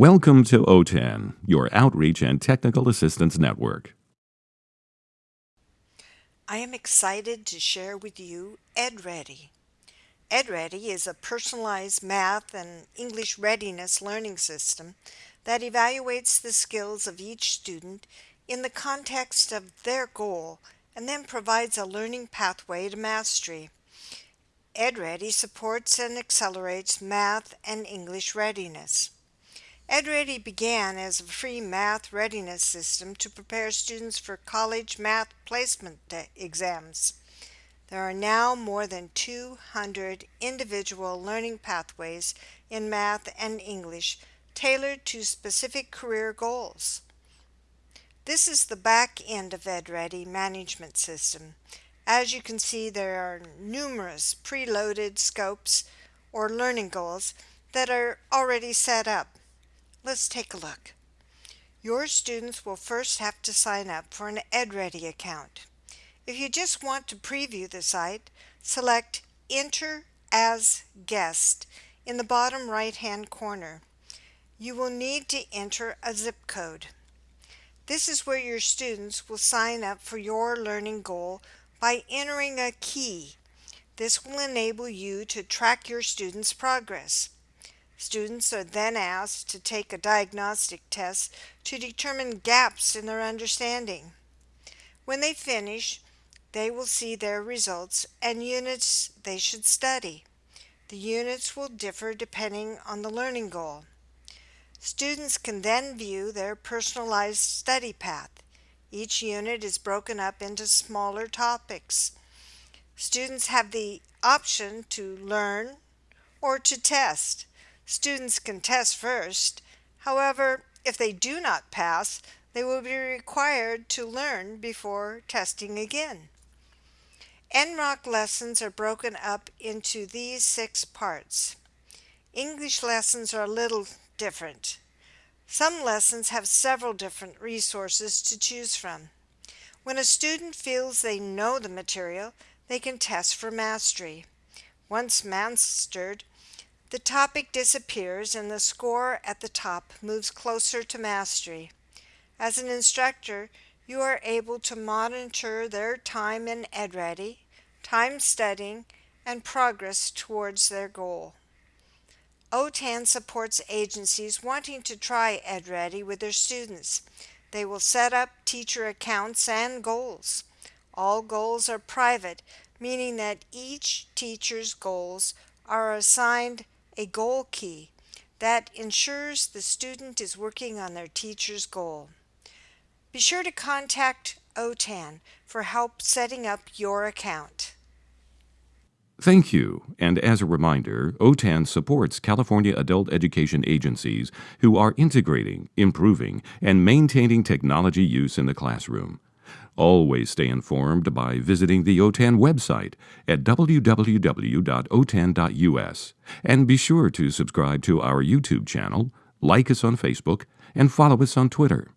Welcome to OTAN, your outreach and technical assistance network. I am excited to share with you EdReady. EdReady is a personalized math and English readiness learning system that evaluates the skills of each student in the context of their goal and then provides a learning pathway to mastery. EdReady supports and accelerates math and English readiness. EdReady began as a free math readiness system to prepare students for college math placement exams. There are now more than 200 individual learning pathways in math and English tailored to specific career goals. This is the back end of EdReady management system. As you can see, there are numerous preloaded scopes or learning goals that are already set up. Let's take a look. Your students will first have to sign up for an EdReady account. If you just want to preview the site, select Enter as Guest in the bottom right hand corner. You will need to enter a zip code. This is where your students will sign up for your learning goal by entering a key. This will enable you to track your students' progress. Students are then asked to take a diagnostic test to determine gaps in their understanding. When they finish, they will see their results and units they should study. The units will differ depending on the learning goal. Students can then view their personalized study path. Each unit is broken up into smaller topics. Students have the option to learn or to test. Students can test first. However, if they do not pass, they will be required to learn before testing again. NROC lessons are broken up into these six parts. English lessons are a little different. Some lessons have several different resources to choose from. When a student feels they know the material, they can test for mastery. Once mastered, the topic disappears and the score at the top moves closer to mastery. As an instructor, you are able to monitor their time in EdReady, time studying, and progress towards their goal. OTAN supports agencies wanting to try EdReady with their students. They will set up teacher accounts and goals. All goals are private, meaning that each teacher's goals are assigned a goal key that ensures the student is working on their teacher's goal. Be sure to contact OTAN for help setting up your account. Thank you. And as a reminder, OTAN supports California adult education agencies who are integrating, improving, and maintaining technology use in the classroom. Always stay informed by visiting the OTAN website at www.otan.us and be sure to subscribe to our YouTube channel, like us on Facebook, and follow us on Twitter.